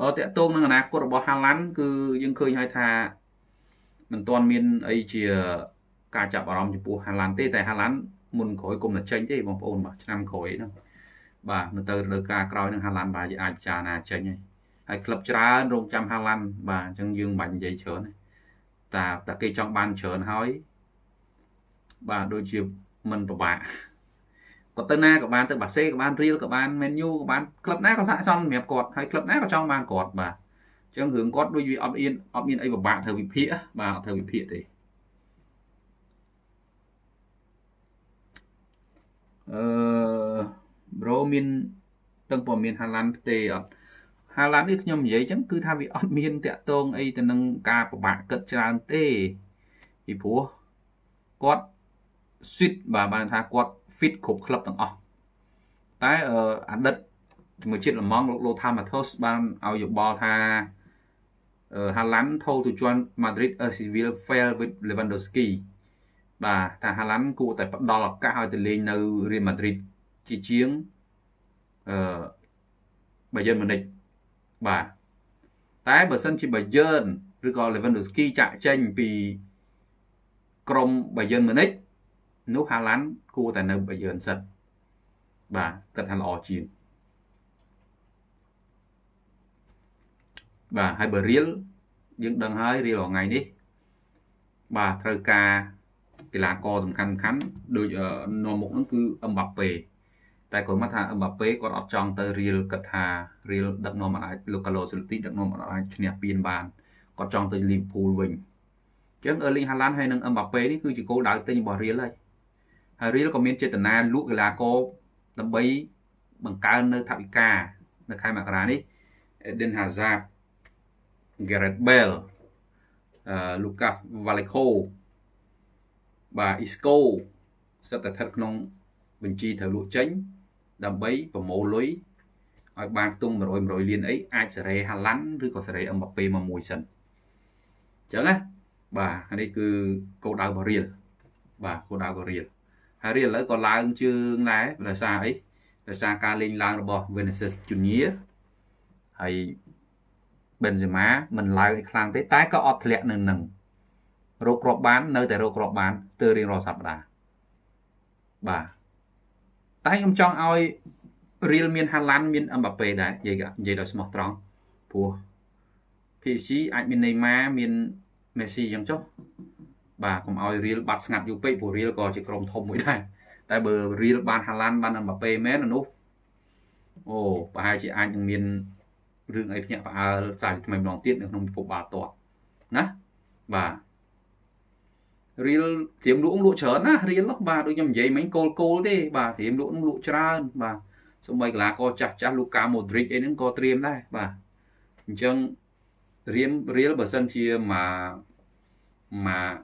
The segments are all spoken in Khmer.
អឺតកតងនឹងអនាគតរបស់ហាឡាន់គឺយើងឃើញហើយថាមិនទាន់មានអីជាការចាប់អារម្មណ៍ចំពោះហាឡាន់ទេតែហាឡាន់មុនក្រោយគុំតែចេញទេបងប្អូនបាទឆ្នាំក្រោយហ្នឹងបាទនៅទៅរដូវកាលក្រោយនឹងហាឡាន់បាទអាចពិចារណាចេញហើយហើយក្លឹបច្រើនរងចាំហាឡាន់បាទអញ្ចឹងយើងមិនបាច់និយាយច្រើនទេតែតែគេចង់បានច្រើនហើយបាទដូចជាមិនពិបាក គាត់ទៅណាក៏បានទៅបាសេក៏បានរៀលក៏បានមែនយូក៏បានក្លឹបណាក៏ស័ក្តិសមសម្រាប់គាត់ហើយក្លឹបណាក៏ចង់បានគាត់បាទអញ្ចឹងរឿងគាត់ដូចវាអត់មានអត់មានអីពិបាកធ្វើវិភាគបាទអត់ធ្វើវិភាគទេអឺប្រូមានទាំងព័ត៌មានហាឡាន់ទេអត់ហាឡាន់នេះខ្ញុំនិយាយចឹងគឺថាវាអត់មានតាក់ទងអីទៅនឹងការពិបាកគិតច្រើនទេពីព្រោះគាត់ fit បាទបានថាគាត់ fit គ្រប់ក្លឹបទាំងអស់តែអតីតជាមួយជាតិលំងលោក Lothar Matthäus បានឲ្យយោបល់ថា Haaland told to join Madrid as he will fail with Lewandowski បាទថា Haaland គួរតែផ្ដល់ឱកាសឲ្យទៅលេងនៅ Real Madrid ជាជាងអឺ Bayern Munich បាទតែបើសិនជា Bayern ឬក៏ Lewandowski ចាក់ចេញពីក្រុម Bayern Munich នោះហាឡាន់គួរតែនៅបយឺនសិនបាទគាត់ថាល្អជាងបាទហើយបើរៀលយើងដឹងហើយរៀលថ្ងៃនេះបាទត្រូវការកីឡាករសំខាន់សំខាន់ដូចនាំមុខហ្នឹងគឺអឹមបាប៉េតែគាត់មកថាអឹមបាប៉េគាត់អត់ចង់ទៅរៀលគាត់ថារៀលដឹកនាំអាចលោកកាឡូសិលទីដឹកនាំអាចឈ្នះពានបានគាត់ចង់ទៅលីវភូលវិញអញ្ចឹងអឺលីងហាឡាន់ហើយនិងអឹមបាប៉េនេះគឺជាគោលដៅទិញរបស់រៀលហើយ ហើយរៀលក៏មានចេតនាលក់កីឡាករដើម្បីបង្កើននៅថវិកានៅខែមករានេះ Eden Hazard Gareth Bale អឺ Lucas Vallejo បាទ Isco សិតតែស្ថិតក្នុងបញ្ជីត្រូវលក់ចេញ ដើម្បីប្រមូលលុយឲ្យបានខ្ទង់100 100លានអីអាចសេរីហាឡាន់ឬក៏សេរីអឹមបាប៉េមកមួយសិនអញ្ចឹងណាបាទនេះគឺគោលដៅរបស់រៀលបាទគោលដៅរបស់រៀល ហើយរៀលឥឡូវក៏ឡើងជើងដែរដោយសារអីដោយសារការលេងឡើងរបស់ Vinicius Junior ហើយ Benzema មិនឡើងឲ្យខ្លាំងទេតែក៏អត់ធ្លាក់នៅនឹងរកគ្រាប់បាន នៅតែរកគ្រាប់បានស្ទើររៀងរាល់សប្តាហ៍បាទតែខ្ញុំចង់ឲ្យរៀលមានហាឡាន់មានអឹមបាប៉េដែរនិយាយនិយាយដោយស្មោះត្រង់ព្រោះ PSG អាចមានណេម៉ាមានមេស៊ីអញ្ចឹងចុះ បាទកុំឲ្យរៀលបាត់ស្ងាត់យូរពេកព្រោះរៀលក៏ជាក្រុមធំមួយដែរតែបើរៀលបានហាឡាន់បានអឹមបាប៉េមែននោះអូប្រហែលជាអាចនឹងមានរឿងអីភ្ញាក់ផ្អើលសាជាថ្មីម្ដងទៀតនៅក្នុងពិភពបាល់ទាត់ណាបាទរៀលត្រៀមលក់លក់ច្រើនណារៀលនោះបាទដូចខ្ញុំនិយាយមិញគោលគោលទេបាទត្រៀមលក់នឹងលក់ច្រើនបាទសូម្បីកីឡាករចាស់ចាស់លូកាម៉ូដ្រិចអីហ្នឹងក៏ត្រៀមដែរបាទអញ្ចឹងរៀមរៀលបើសិនជាមកមក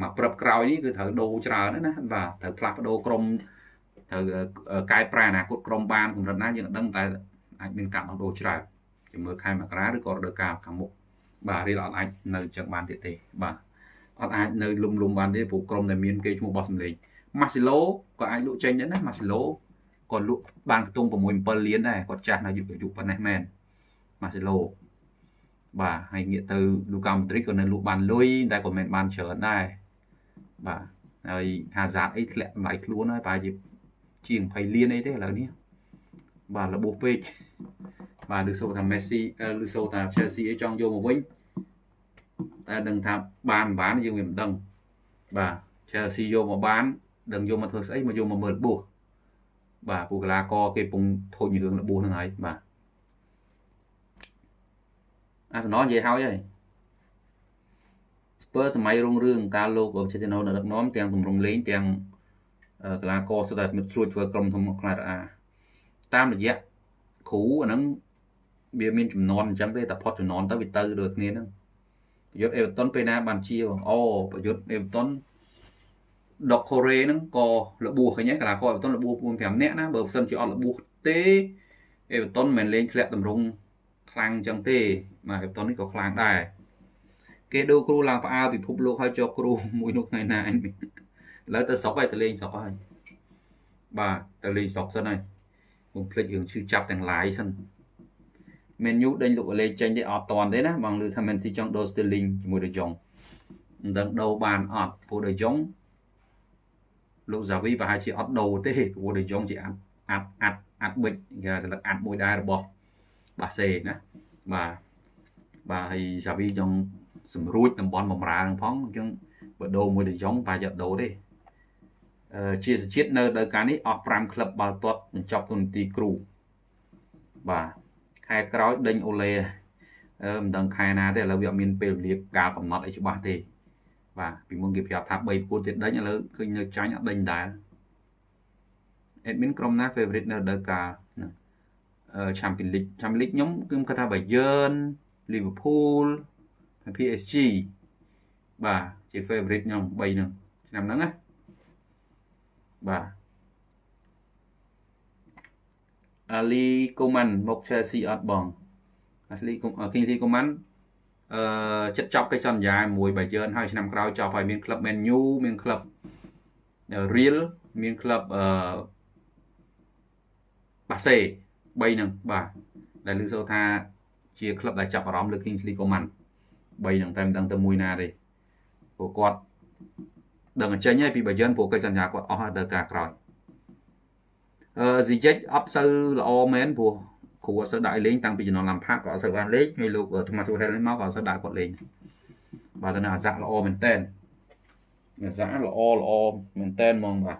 មកព្រឹបក្រោយនេះគឺត្រូវដូរច្រើនណាបាទត្រូវផ្លាស់ប្ដូរក្រុមត្រូវកែប្រែអនាគតក្រុមបានកម្រិតណាយើងដឹងតែអាចមានការដោះដូរច្រើនជំនួយខែមករាឬក៏រដូវកាលខាងមុខបាទរៀលអត់អាចនៅចឹងបានទៀតទេបាទអត់អាចនៅលុំលុំបានទេព្រោះក្រុមដែលមានគេឈ្មោះបោះសម្លេងម៉ាស៊ីឡូក៏អាចលក់ចេញដែរណាម៉ាស៊ីឡូគាត់លក់បានខ្ទង់6 7លានដែរគាត់ចាស់នៅយុគយុគប៉ុណ្ណេះមែនម៉ាស៊ីឡូ បាទហើយងាកទៅលូកាម៉ូទ្រីកក៏នៅលក់បានលុយតែក៏មិនបានច្រើនដែរបាទហើយហាហ្សាតអីធ្លាក់តម្លៃខ្លួនហើយប្រហែលជាជាង20លានអីទេឥឡូវនេះបាទរបួសពេកបាទឬសូថា Messi ឬសូថា Chelsea អីចង់យកមកវិញតែដឹងថាបានមិនបានយើងវាមិនដឹងបាទ Chelsea យកមកបានដឹងយកមកធ្វើស្អីមកយកមកមើលរបួសបាទពូកីឡាករគេពងធូចរឿងរបួសហ្នឹងហើយបាទ អាសនលនិយាយហើយហើយស្ពើសម័យរុងរឿងការលោកអបចេតនោនៅដឹកនាំទាំងទម្រង់លេងទាំងកីឡាករសុទ្ធតែមិត្តស្រួចធ្វើក្រុមធំខ្លារអាតាមរយៈគ្រូអាហ្នឹងវាមានចំនួនអញ្ចឹងទេតែផុតចំនួនទៅវាទៅដូចគ្នាហ្នឹងប្រយុទ្ធអេវ៉ាតុនពេលណាបានជាបងអូប្រយុទ្ធអេវ៉ាតុនដុកកូរ៉េហ្នឹងក៏របួសឃើញហើយកីឡាករអេវ៉ាតុនរបួស4 5នាក់ណាបើមិនសិនជាអត់របួសទេអេវ៉ាតុនមិនលេងធ្លាក់តម្រង់ ខ្លាំងអញ្ចឹងទេបាទអេវ៉ាតុននេះក៏ខ្លាំងដែរគេដូរគ្រូឡើងផ្អើលពិភពលោកហើយចូលគ្រូមួយនោះថ្ងៃណាអញឥឡូវទៅស្រុកហើយទៅលេងស្រុកហើយបាទទៅលេងស្រុកសិនហើយខ្ញុំភ្លេចរឿងឈឺចាប់ទាំងឡាយសិន Man U ដេញលោកលេចេញទេអត់តាន់ទេណាបងឮថា Man City ចង់ដូរ Sterling ជាមួយ De Jong មិនដឹងដូរបានអត់ព្រោះ De Jong លោក Xavi ប្រហែលជាអត់ដូរទេព្រោះ De Jong ជាអាត់អាត់អាត់អាត់ប៊ិចគេស្លឹកអាត់មួយដែររបស់ បាសេណាបាទបាទហើយ Xavi ចង់សម្រួចតំបន់បំរើនឹងផងអញ្ចឹងបើដូរមួយ De Jong ប្រហែលជាដូរទេអឺជាសជាតិនៅដល់ការនេះអស់5ក្លឹបបាល់ទាត់បញ្ចប់ទូនាទីគ្រូបាទខែក្រោយដេញអូឡេអឺមិនដឹងខែណាទេឥឡូវវាអត់មានពេលវេលាការកំណត់អីច្បាស់ទេបាទពីមុនគេប្រាប់ថា3ប្រកួតទៀតដេញឥឡូវឃើញនៅចាញ់អត់ដេញដែរ admin ក្រុមណា favorite នៅរដូវកាលអឺ Champions League Champions League ខ្ញុំគឺគាត់ថា Bayern Liverpool PSG បាទជា favorite ខ្ញុំ3ហ្នឹងឆ្នាំហ្នឹងណាបាទអាលីកូម៉ាន់មក Chelsea អត់បងអាលីកូគីងធីកូម៉ាន់អឺចិត្តចប់កិច្ចសន្យាមួយបាយឿនហើយឆ្នាំក្រោយចប់ហើយមានក្លឹប Man U មានក្លឹប Real មានក្លឹបអឺបាសេ 3ហ្នឹងបាទដែលលើសូថាជាក្លឹបដែលចាប់អារម្មណ៍លើ Kingsley Coman 3ហ្នឹងតែមិនដឹងទៅមួយណាទេព្រោះគាត់ដឹងអញ្ចឹងហើយពីបាយ័នព្រោះកិច្ចសន្យាគាត់អស់ហើយដល់ការក្រោយអឺស៊ីជិចអត់សូវល្អមែនព្រោះគ្រូអត់សូវដាក់ឲ្យលេងតាំងពីជំនាន់ឡាំផាក៏អត់សូវបានលេងហើយលោកថម៉ាទូហេលនេះមកក៏អត់សូវដាក់គាត់លេងបាទតែនៅអាសាក់ល្អមែនតើអាសាក់ល្អល្អមែនតើហ្មងបាទ